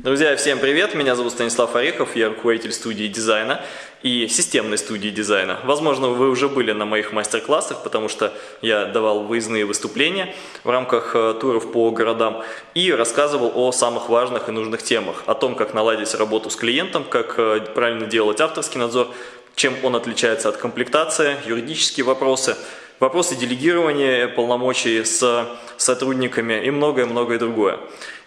Друзья, всем привет! Меня зовут Станислав Орехов, я руководитель студии дизайна и системной студии дизайна. Возможно, вы уже были на моих мастер-классах, потому что я давал выездные выступления в рамках э, туров по городам и рассказывал о самых важных и нужных темах, о том, как наладить работу с клиентом, как э, правильно делать авторский надзор, чем он отличается от комплектации, юридические вопросы, вопросы делегирования полномочий с сотрудниками и многое-многое другое.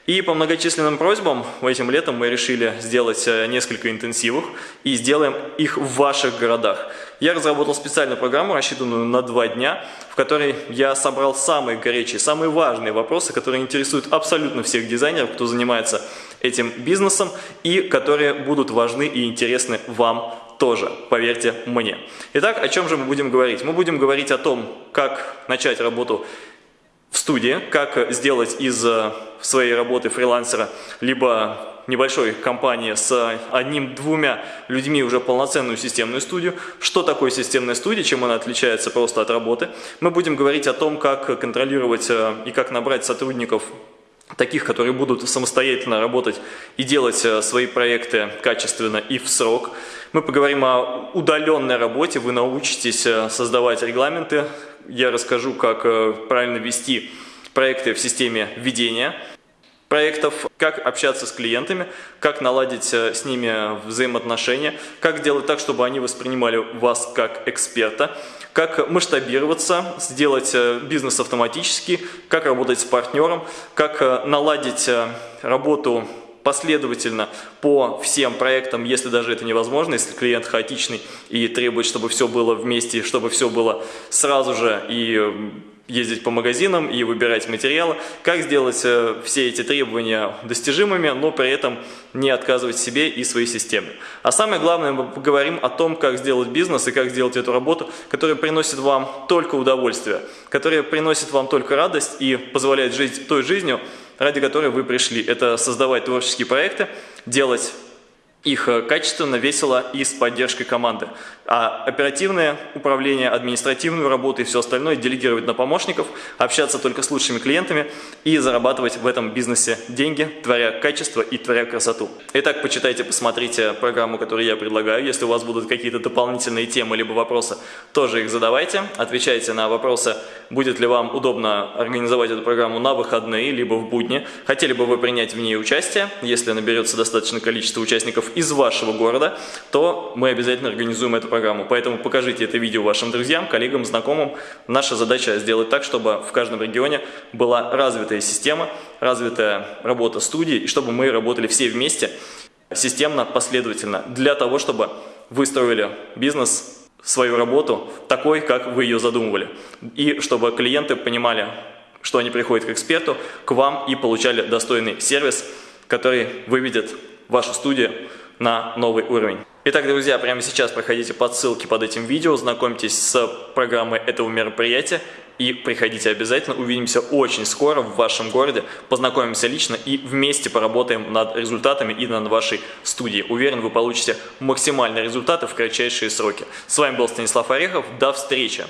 И по многочисленным просьбам этим летом мы решили сделать э, несколько интенсивов и сделаем их в ваших городах. Я разработал специальную программу, рассчитанную на два дня, в которой я собрал самые горячие, самые важные вопросы, которые интересуют абсолютно всех дизайнеров, кто занимается этим бизнесом и которые будут важны и интересны вам тоже, поверьте мне. Итак, о чем же мы будем говорить? Мы будем говорить о том, как начать работу в студии, как сделать из э, своей работы фрилансера либо небольшой компании с одним-двумя людьми уже полноценную системную студию. Что такое системная студия, чем она отличается просто от работы. Мы будем говорить о том, как контролировать э, и как набрать сотрудников таких, которые будут самостоятельно работать и делать э, свои проекты качественно и в срок. Мы поговорим о удаленной работе, вы научитесь создавать регламенты, я расскажу, как э, правильно вести проекты в системе ведения проектов, как общаться с клиентами, как наладить э, с ними взаимоотношения, как сделать так, чтобы они воспринимали вас как эксперта, как масштабироваться, сделать э, бизнес автоматически, как работать с партнером, как наладить работу последовательно по всем проектам, если даже это невозможно, если клиент хаотичный и требует, чтобы все было вместе, чтобы все было сразу же и ездить по магазинам и выбирать материалы, как сделать э, все эти требования достижимыми, но при этом не отказывать себе и своей системе. А самое главное, мы поговорим о том, как сделать бизнес и как сделать эту работу, которая приносит вам только удовольствие, которая приносит вам только радость и позволяет жить той жизнью, ради которой вы пришли. Это создавать творческие проекты, делать их э, качественно, весело и с поддержкой команды. А оперативное управление, административную работу и все остальное делегировать на помощников, общаться только с лучшими клиентами и зарабатывать в этом бизнесе деньги, творя качество и творя красоту. Итак, почитайте, посмотрите программу, которую я предлагаю. Если у вас будут какие-то дополнительные темы либо вопросы, тоже их задавайте. Отвечайте на вопросы, будет ли вам удобно организовать эту программу на выходные, либо в будни. Хотели бы вы принять в ней участие, если наберется достаточное количество участников из вашего города, то мы обязательно организуем эту программу. Поэтому покажите это видео вашим друзьям, коллегам, знакомым. Наша задача сделать так, чтобы в каждом регионе была развитая система, развитая работа студии, и чтобы мы работали все вместе, системно, последовательно, для того, чтобы вы строили бизнес, свою работу такой, как вы ее задумывали. И чтобы клиенты понимали, что они приходят к эксперту, к вам и получали достойный сервис, который выведет вашу студию на новый уровень. Итак, друзья, прямо сейчас проходите по ссылке под этим видео, знакомьтесь с программой этого мероприятия и приходите обязательно. Увидимся очень скоро в вашем городе, познакомимся лично и вместе поработаем над результатами и над вашей студией. Уверен, вы получите максимальные результаты в кратчайшие сроки. С вами был Станислав Орехов. До встречи!